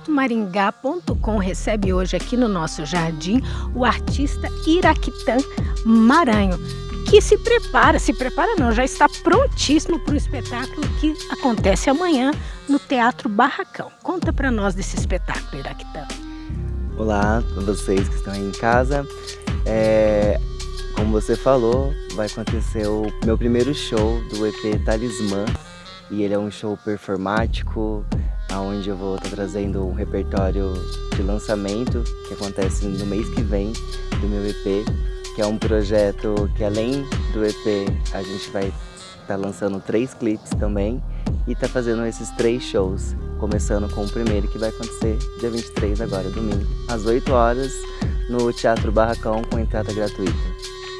fatomaringá.com recebe hoje aqui no nosso jardim o artista Iraquitã Maranho, que se prepara, se prepara não, já está prontíssimo para o espetáculo que acontece amanhã no Teatro Barracão. Conta para nós desse espetáculo, Iraquitã. Olá a vocês que estão aí em casa. É, como você falou, vai acontecer o meu primeiro show do EP Talismã. E ele é um show performático, onde eu vou estar trazendo um repertório de lançamento que acontece no mês que vem do meu EP, que é um projeto que além do EP a gente vai estar lançando três clipes também e tá fazendo esses três shows, começando com o primeiro que vai acontecer dia 23 agora, domingo, às 8 horas, no Teatro Barracão com entrada gratuita.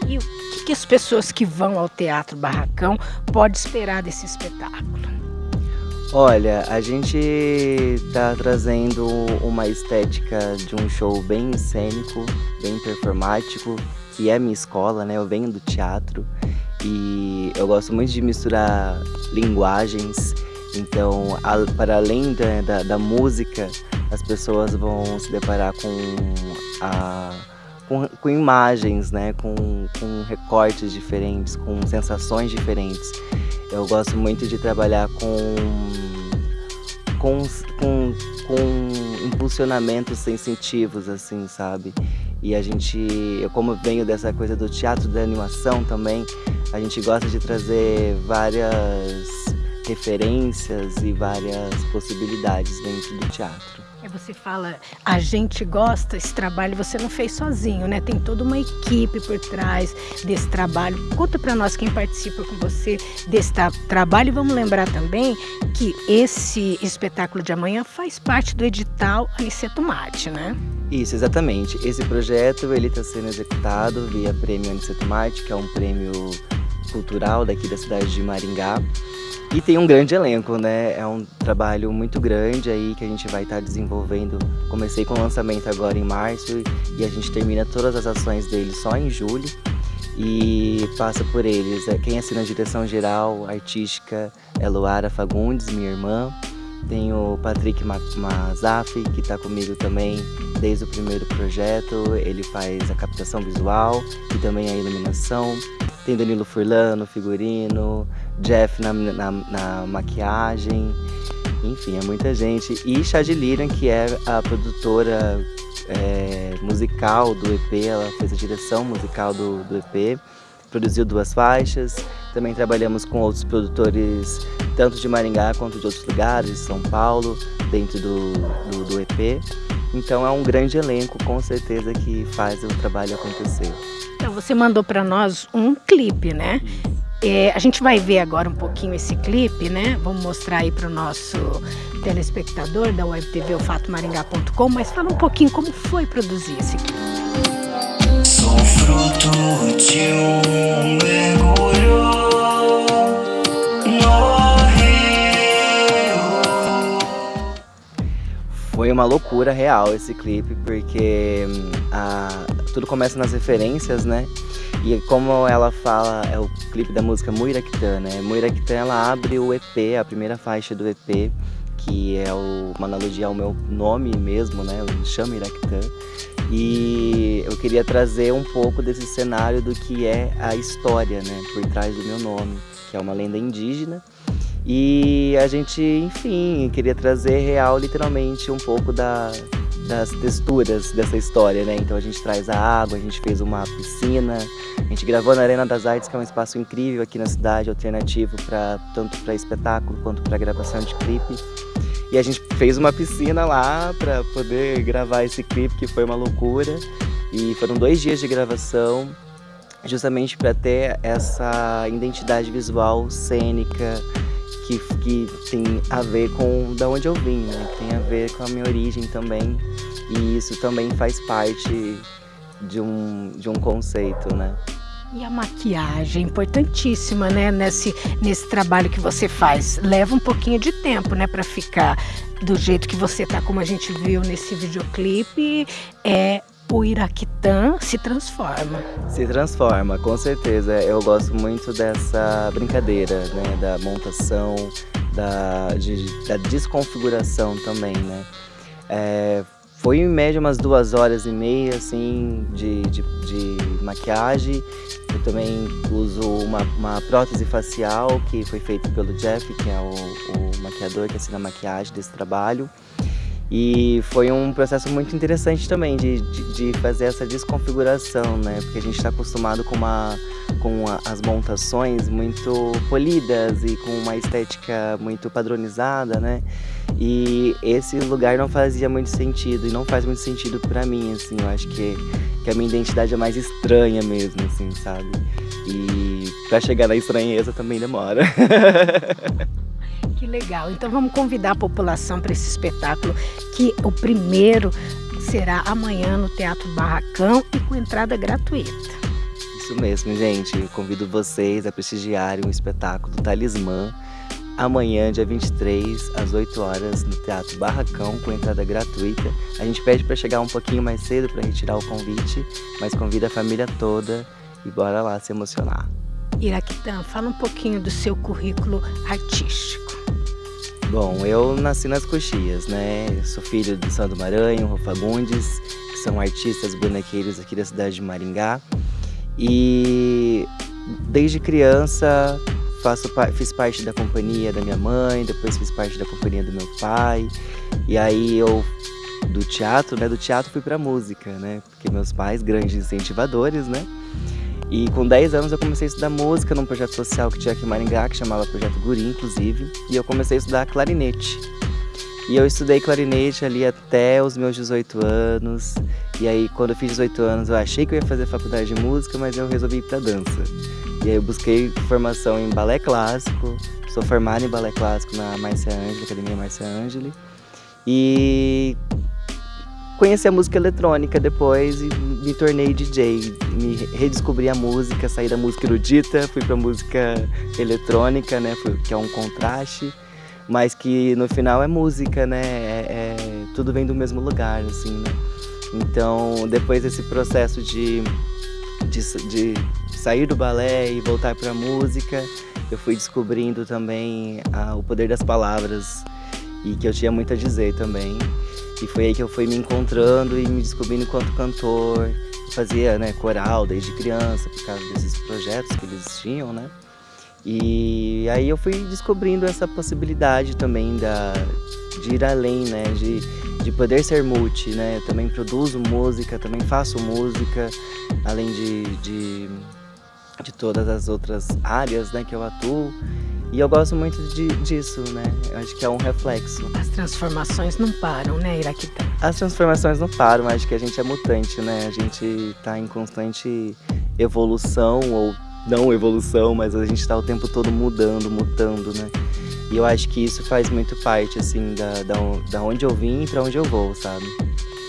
E o que, que as pessoas que vão ao Teatro Barracão podem esperar desse espetáculo? Olha, a gente tá trazendo uma estética de um show bem cênico, bem performático, que é minha escola, né? Eu venho do teatro e eu gosto muito de misturar linguagens. Então, para além da, da, da música, as pessoas vão se deparar com a com, com imagens, né? com, com recortes diferentes, com sensações diferentes. Eu gosto muito de trabalhar com, com, com, com impulsionamentos sensitivos, assim, sabe? E a gente, eu como venho dessa coisa do teatro da animação também, a gente gosta de trazer várias referências e várias possibilidades dentro do teatro. É, você fala, a gente gosta, esse trabalho você não fez sozinho, né? Tem toda uma equipe por trás desse trabalho. Conta para nós quem participa com você desse trabalho e vamos lembrar também que esse espetáculo de amanhã faz parte do edital Aniceto Mate, né? Isso, exatamente. Esse projeto ele está sendo executado via Prêmio Aniceto Mate, que é um prêmio cultural daqui da cidade de Maringá. E tem um grande elenco, né? É um trabalho muito grande aí que a gente vai estar tá desenvolvendo. Comecei com o lançamento agora em março e a gente termina todas as ações dele só em julho. E passa por eles. É, quem assina a direção geral artística é Luara Fagundes, minha irmã. Tem o Patrick Mazaf, que está comigo também desde o primeiro projeto. Ele faz a captação visual e também a iluminação. Tem Danilo Furlano, figurino, Jeff na, na, na maquiagem, enfim, é muita gente. E Chad Liran, que é a produtora é, musical do EP, ela fez a direção musical do, do EP, produziu duas faixas. Também trabalhamos com outros produtores, tanto de Maringá quanto de outros lugares, São Paulo, dentro do, do, do EP. Então é um grande elenco, com certeza, que faz o trabalho acontecer. Então, você mandou para nós um clipe, né? É, a gente vai ver agora um pouquinho esse clipe, né? Vamos mostrar aí para o nosso telespectador da Web TV, o fatomaringá.com, mas fala um pouquinho como foi produzir esse clipe. Sou fruto de um mergulho Foi uma loucura real esse clipe, porque hum, a, tudo começa nas referências, né? E como ela fala, é o clipe da música Muiraquitã, né? Muiraquitã, ela abre o EP, a primeira faixa do EP, que é o, uma analogia ao meu nome mesmo, né? Eu me chamo Iraquitã. E eu queria trazer um pouco desse cenário do que é a história, né? Por trás do meu nome, que é uma lenda indígena. E a gente, enfim, queria trazer real, literalmente, um pouco da, das texturas dessa história, né? Então a gente traz a água, a gente fez uma piscina, a gente gravou na Arena das Artes, que é um espaço incrível aqui na cidade, alternativo para tanto para espetáculo quanto para gravação de clipe. E a gente fez uma piscina lá para poder gravar esse clipe, que foi uma loucura. E foram dois dias de gravação, justamente para ter essa identidade visual cênica, que, que tem a ver com da onde eu vim, né? Que tem a ver com a minha origem também. E isso também faz parte de um, de um conceito, né? E a maquiagem, importantíssima, né? Nesse, nesse trabalho que você faz. Leva um pouquinho de tempo, né? Para ficar do jeito que você tá, como a gente viu nesse videoclipe. É o Iraquitã se transforma. Se transforma, com certeza. Eu gosto muito dessa brincadeira, né? Da montação, da, de, da desconfiguração também, né? É, foi em média umas duas horas e meia, assim, de, de, de maquiagem. Eu também uso uma, uma, prótese facial que foi feita pelo Jeff, que é o, o maquiador que assina a maquiagem desse trabalho. E foi um processo muito interessante também de, de, de fazer essa desconfiguração, né? Porque a gente está acostumado com, uma, com a, as montações muito polidas e com uma estética muito padronizada, né? E esse lugar não fazia muito sentido e não faz muito sentido para mim, assim. Eu acho que, que a minha identidade é mais estranha mesmo, assim, sabe? E para chegar na estranheza também demora. Que legal. Então vamos convidar a população para esse espetáculo, que o primeiro será amanhã no Teatro Barracão e com entrada gratuita. Isso mesmo, gente. convido vocês a prestigiarem o espetáculo Talismã amanhã, dia 23, às 8 horas, no Teatro Barracão, com entrada gratuita. A gente pede para chegar um pouquinho mais cedo para retirar o convite, mas convida a família toda e bora lá se emocionar. Iraquitã, fala um pouquinho do seu currículo artístico. Bom, eu nasci nas Coxias, né? Sou filho do Sandro Maranhão, Rô Fagundes, que são artistas bonequeiros aqui da cidade de Maringá. E desde criança faço, fiz parte da companhia da minha mãe, depois fiz parte da companhia do meu pai. E aí eu do teatro, né? Do teatro fui pra música, né? Porque meus pais, grandes incentivadores, né? E com 10 anos eu comecei a estudar música num projeto social que tinha aqui em Maringá, que chamava Projeto Guri, inclusive. E eu comecei a estudar clarinete. E eu estudei clarinete ali até os meus 18 anos. E aí, quando eu fiz 18 anos, eu achei que eu ia fazer faculdade de música, mas eu resolvi ir pra dança. E aí eu busquei formação em balé clássico, sou formado em balé clássico na Marcia Angeli, Academia Marcia Angeli. E conheci a música eletrônica depois e me tornei DJ. Me redescobri a música, saí da música erudita, fui pra música eletrônica, né? Que é um contraste, mas que no final é música, né? É, é, tudo vem do mesmo lugar, assim, né? Então, depois desse processo de, de, de sair do balé e voltar pra música, eu fui descobrindo também ah, o poder das palavras e que eu tinha muito a dizer também. E foi aí que eu fui me encontrando e me descobrindo enquanto cantor. Fazia né, coral desde criança, por causa desses projetos que eles tinham, né? E aí eu fui descobrindo essa possibilidade também da, de ir além, né? De, de poder ser multi, né? Eu também produzo música, também faço música, além de, de, de todas as outras áreas né, que eu atuo. E eu gosto muito de, disso, né? Eu acho que é um reflexo. As transformações não param, né, Iraquita? As transformações não param, acho que a gente é mutante, né? A gente tá em constante evolução ou não evolução, mas a gente tá o tempo todo mudando, mutando, né? E eu acho que isso faz muito parte, assim, da, da, da onde eu vim e pra onde eu vou, sabe?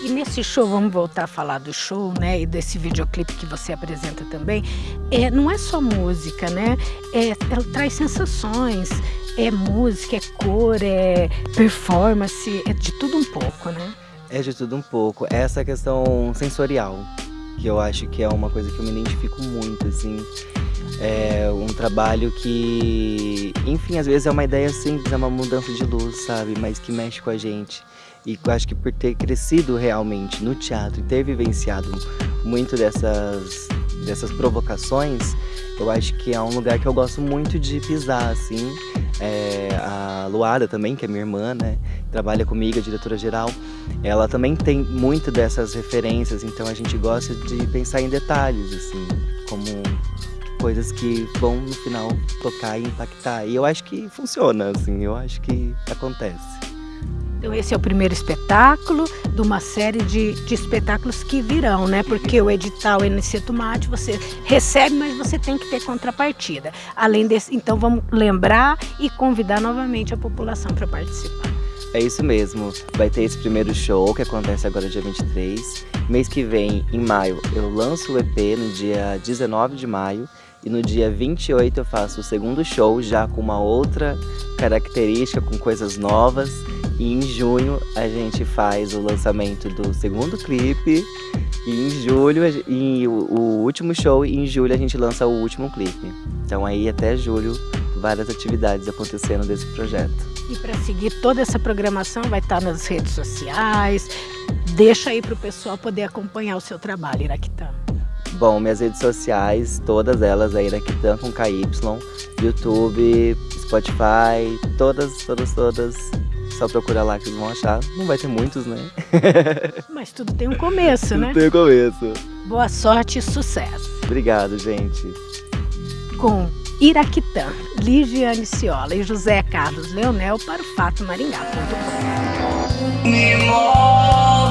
E nesse show, vamos voltar a falar do show, né? E desse videoclipe que você apresenta também. É, não é só música, né? É, ela traz sensações, é música, é cor, é performance, é de tudo um pouco, né? É de tudo um pouco. Essa questão sensorial, que eu acho que é uma coisa que eu me identifico muito, assim. É um trabalho que, enfim, às vezes é uma ideia simples, é uma mudança de luz, sabe? Mas que mexe com a gente. E acho que por ter crescido realmente no teatro e ter vivenciado muito dessas, dessas provocações, eu acho que é um lugar que eu gosto muito de pisar, assim. É, a Luada também, que é minha irmã, né? Trabalha comigo, a diretora geral. Ela também tem muito dessas referências, então a gente gosta de pensar em detalhes, assim, como coisas que vão no final tocar e impactar. E eu acho que funciona, assim, eu acho que acontece. Então esse é o primeiro espetáculo de uma série de, de espetáculos que virão, né? Porque o edital Aniceto Mate você recebe, mas você tem que ter contrapartida. Além desse, então vamos lembrar e convidar novamente a população para participar. É isso mesmo. Vai ter esse primeiro show que acontece agora dia 23. Mês que vem, em maio, eu lanço o EP no dia 19 de maio. E no dia 28 eu faço o segundo show já com uma outra característica, com coisas novas. E em junho a gente faz o lançamento do segundo clipe. E em julho, e o, o último show, e em julho a gente lança o último clipe. Então aí até julho várias atividades acontecendo desse projeto. E para seguir toda essa programação vai estar nas redes sociais. Deixa aí para o pessoal poder acompanhar o seu trabalho, Iraquitã. Bom, minhas redes sociais, todas elas é Iraquitã com KY, YouTube, Spotify, todas, todas, todas. Só procura lá que vocês vão achar. Não vai ter muitos, né? Mas tudo tem um começo, né? Tudo tem um começo. Boa sorte e sucesso. Obrigado, gente. Com Iraquitã, Ligiane Ciola e José Carlos Leonel para o fatomaringá.com.